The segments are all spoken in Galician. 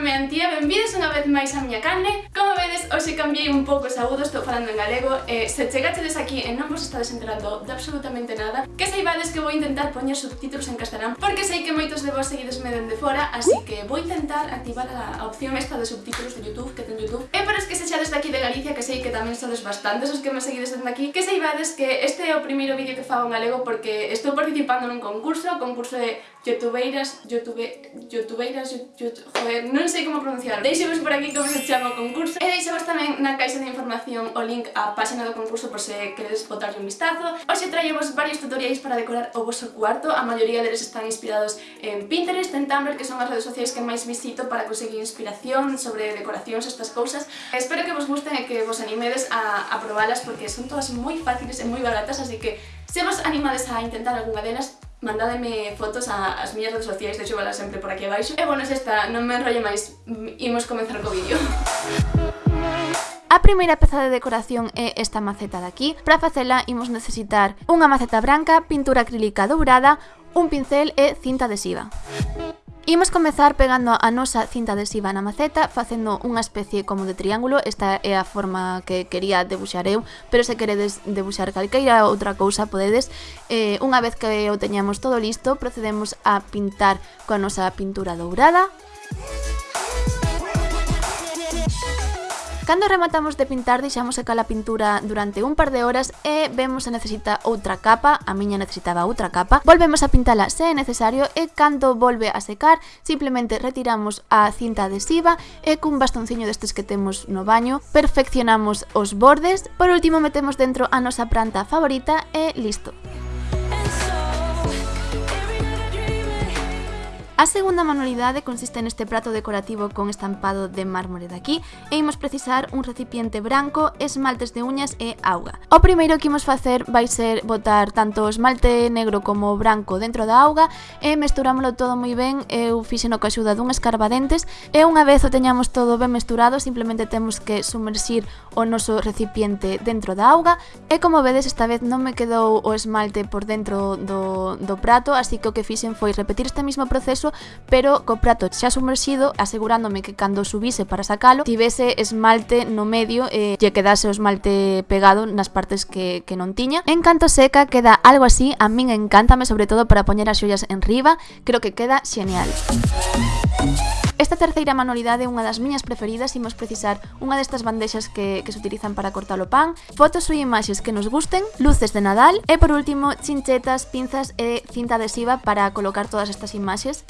chamándome Antía, unha vez máis a miña canle Como vedes, hoxe cambiei un pouco os agudos, estou falando en galego. Eh, Se chegachedes aquí e non vos estades enterando de absolutamente nada Que saibades que vou intentar poñer subtítulos en castelán Porque sei que moitos de vos seguidesme dende fora Así que vou intentar activar a, a opción esta de subtítulos de Youtube que ten Youtube. E para os que sexades daqui de Galicia, que sei que tamén sodes bastantes os que me seguides dende aquí Que saibades que este é o primeiro vídeo que fago en galego porque estou participando nun concurso Concurso de youtubeiras, youtube, youtubeiras, youtube, joder, non sei como pronunciar. Deixemos por aquí como se chama o concurso. E deixemos tamén na caixa de información o link á páxina do concurso por se queredes botarlle un vistazo. Hoxe traemos varios tutoriais para decorar o vosso cuarto. A maioría deles están inspirados en Pinterest, en Tumblr, que son as redes sociais que máis visito para conseguir inspiración sobre decoracións, estas cousas. Espero que vos gusten e que vos animedes a, a probalas porque son todas moi fáciles e moi baratas, así que se vos animades a intentar algunha delas, mandádeme fotos a, as miñas redes sociais, deixo valas sempre por aquí abaixo. E bueno, esta, non me enrollo máis, imos comenzar co vídeo. A primeira peza de decoración é esta maceta de aquí. Para facela imos necesitar unha maceta branca, pintura acrílica dourada, un pincel e cinta adhesiva. Música Imos comezar pegando a nosa cinta adhesiva na maceta facendo unha especie como de triángulo. Esta é a forma que quería debuxar eu Pero se queredes debuxar calqueira outra cousa podedes. Eh, Unha vez que o teñamos todo listo procedemos a pintar coa nosa pintura dourada. Cando rematamos de pintar deixamos secar a pintura durante un par de horas e vemos se necesita outra capa, a miña necesitaba outra capa, volvemos a pintala se é necesario e cando volve a secar simplemente retiramos a cinta adhesiva e cun bastonciño destes que temos no baño perfeccionamos os bordes, por último metemos dentro a nosa planta favorita e listo. A segunda manualidade consiste neste prato decorativo con estampado de mármore de aquí e imos precisar un recipiente branco, esmaltes de uñas e auga. O primeiro que imos facer vai ser botar tanto o esmalte negro como o branco dentro da auga e mesturámolo todo moi ben, eu fixeno coa axuda dun escarbadentes e unha vez o teñamos todo ben mesturado simplemente temos que sumersir o noso recipiente dentro da auga. E como vedes esta vez non me quedou o esmalte por dentro do, do prato así que o que fixen foi repetir este mismo proceso pero co prato xa sumerxido asegurándome que cando subise para sacalo tivese esmalte no medio e lle quedase o esmalte pegado nas partes que, que non tiña. En canto seca queda algo así a min encántame sobre todo para poñer as xullas en riba. Creo que queda xenial. Música Esta terceira manualidade é unha das miñas preferidas, imos precisar unha destas bandexas que, que se utilizan para cortar o pan, fotos ou imaxes que nos gusten, luces de Nadal e, por último, chinchetas, pinzas e cinta adhesiva para colocar todas estas imaxes.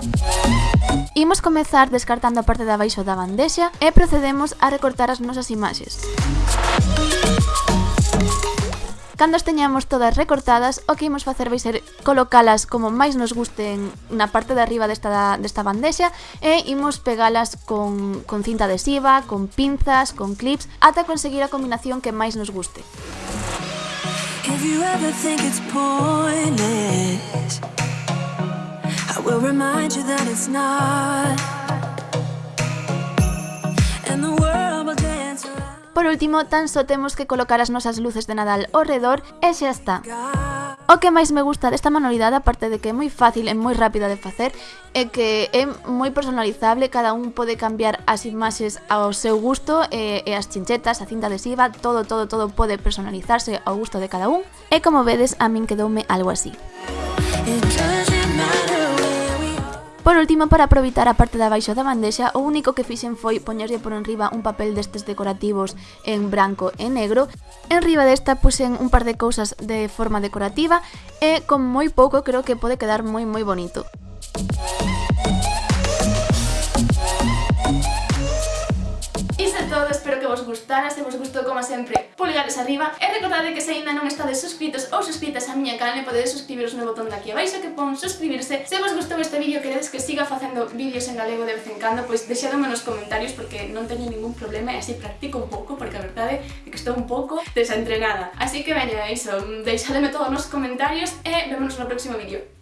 Imos comezar descartando a parte de abaixo da bandexa e procedemos a recortar as nosas imaxes. Cando as teñamos todas recortadas, o que imos facer vai ser colocalas como máis nos gusten na parte de arriba desta, desta bandexa e imos pegalas con, con cinta adhesiva, con pinzas, con clips, ata conseguir a combinación que máis nos guste. If you ever think it's pointless I will remind you that it's not And the world Por último, tan só temos que colocar as nosas luces de Nadal ao redor e xa está. O que máis me gusta desta manualidade, aparte de que é moi fácil e moi rápida de facer, é que é moi personalizable, cada un pode cambiar as imaxes ao seu gusto, e, e as chinchetas, a cinta adhesiva, todo, todo, todo pode personalizarse ao gusto de cada un, e como vedes, a min quedoume algo así. Por último, para aproveitar a parte de abaixo da bandexa, o único que fixen foi poñerlle por enriba un papel destes decorativos en branco e negro. Enriba desta puxen un par de cousas de forma decorativa e con moi pouco creo que pode quedar moi moi bonito. gustara, se vos gustou como sempre pulgares arriba. E recordade que se aínda non estades suscritos ou suscritas a miña canal podedes suscribiros no botón de aquí abaixo que pon suscribirse. Se vos gustou este vídeo queredes que siga facendo vídeos en galego de vez en cando pois deixadome nos comentarios porque non teño ningún problema e así practico un pouco porque a verdade é que estou un pouco desentrenada. Así que veña, iso, deixademe todos nos comentarios e vémonos no próximo vídeo.